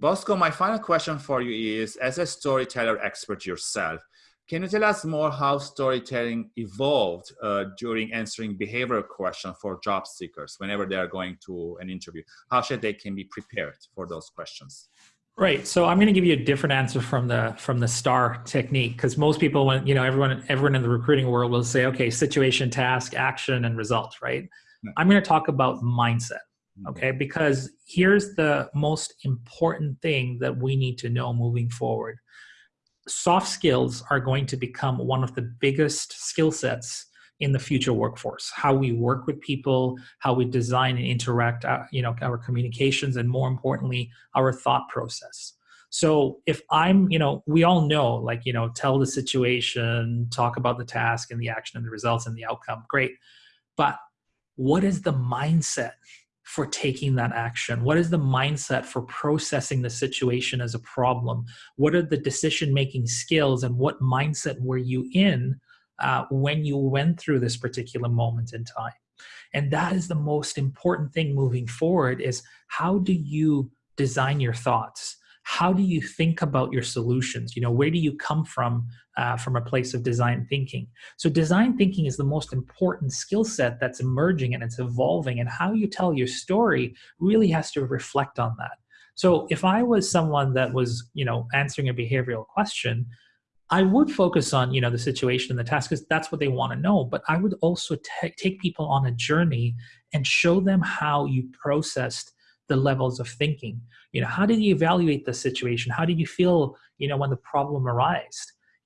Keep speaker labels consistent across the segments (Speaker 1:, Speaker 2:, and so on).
Speaker 1: Bosco, my final question for you is, as a storyteller expert yourself, can you tell us more how storytelling evolved uh, during answering behavioral questions for job seekers whenever they are going to an interview? How should they can be prepared for those questions?
Speaker 2: Right. So I'm going to give you a different answer from the from the STAR technique because most people, when you know, everyone everyone in the recruiting world will say, okay, situation, task, action, and result. Right. I'm going to talk about mindset. Okay, because here's the most important thing that we need to know moving forward. Soft skills are going to become one of the biggest skill sets in the future workforce. How we work with people how we design and interact uh, you know our communications and more importantly our thought process. So if i'm you know we all know like you know tell the situation talk about the task and the action and the results and the outcome great. But what is the mindset for taking that action? What is the mindset for processing the situation as a problem? What are the decision making skills and what mindset were you in uh, when you went through this particular moment in time? And that is the most important thing moving forward is how do you design your thoughts? How do you think about your solutions you know where do you come from uh, from a place of design thinking so design thinking is the most important skill set that's emerging and it's evolving and how you tell your story really has to reflect on that so if i was someone that was you know answering a behavioral question I would focus on you know the situation and the task because that's what they want to know. But I would also take people on a journey and show them how you processed the levels of thinking? You know how did you evaluate the situation? How did you feel you know when the problem arose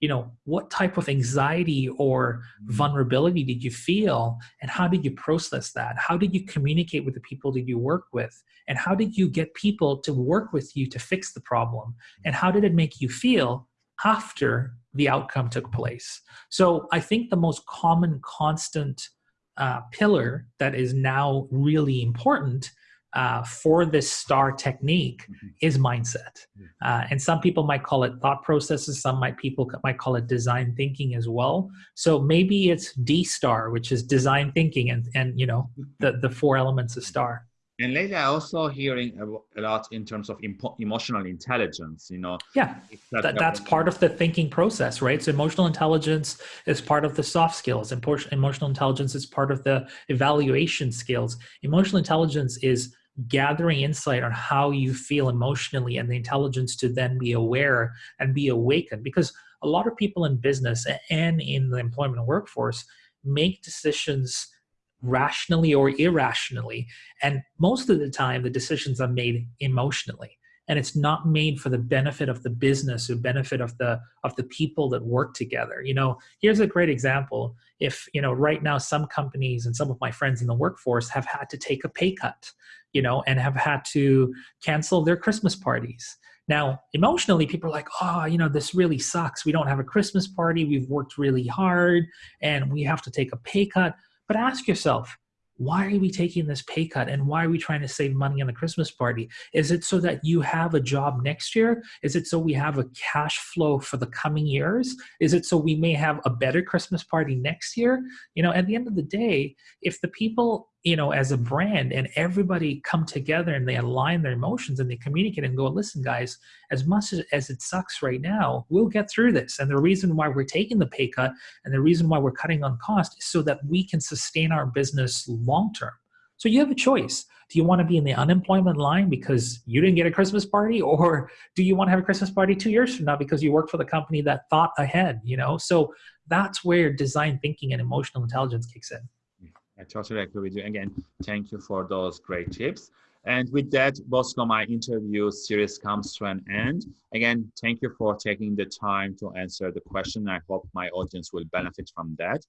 Speaker 2: you know what type of anxiety or mm-hmm. vulnerability did you feel? And how did you process that? How did you communicate with the people that you work with? And how did you get people to work with you to fix the problem? And how did it make you feel after the outcome took place? So i think the most common constant uh, pillar that is now really important uh, for this star technique mm-hmm. is mindset uh, and some people might call it thought processes some might people might call it design thinking as well so maybe it's d star which is design thinking and and you know the the four elements of star
Speaker 1: and lately, I also hearing a lot in terms of emotional intelligence. You know,
Speaker 2: yeah, that, that's part of the thinking process, right? So emotional intelligence is part of the soft skills, emotional intelligence is part of the evaluation skills. Emotional intelligence is gathering insight on how you feel emotionally and the intelligence to then be aware and be awakened. Because a lot of people in business and in the employment workforce make decisions rationally or irrationally and most of the time the decisions are made emotionally and it's not made for the benefit of the business or benefit of the of the people that work together. You know here's a great example. If you know right now some companies and some of my friends in the workforce have had to take a pay cut you know and have had to cancel their christmas parties. Now emotionally people are like oh you know this really sucks. We don't have a christmas party. We've worked really hard and we have to take a pay cut. But ask yourself why are we taking this pay cut and why are we trying to save money on the christmas party? Is it so that you have a job next year? Is it so we have a cash flow for the coming years? Is it so we may have a better christmas party next year? You know at the end of the day if the people you know as a brand and everybody come together and they align their emotions and they communicate and go listen guys as much as, as it sucks right now we'll get through this. And the reason why we're taking the pay cut and the reason why we're cutting on cost is so that we can sustain our business long term. So you have a choice. Do you want to be in the unemployment line because you didn't get a christmas party or do you want to have a christmas party two years from now because you worked for the company that thought ahead you know? So that's where design thinking and emotional intelligence kicks in
Speaker 1: I totally agree with you. Again, thank you for those great tips. And with that, Bosco, my interview series comes to an end. Again, thank you for taking the time to answer the question. I hope my audience will benefit from that.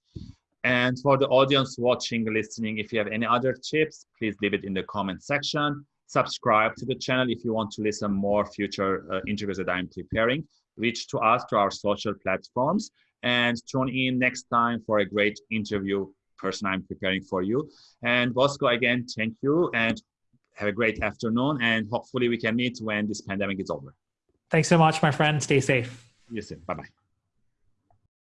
Speaker 1: And for the audience watching, listening, if you have any other tips, please leave it in the comment section. Subscribe to the channel if you want to listen more future uh, interviews that I'm preparing. Reach to us to our social platforms and tune in next time for a great interview person I'm preparing for you. And Bosco, again, thank you and have a great afternoon. And hopefully we can meet when this pandemic is over.
Speaker 2: Thanks so much, my friend. Stay safe.
Speaker 1: You soon. Bye-bye.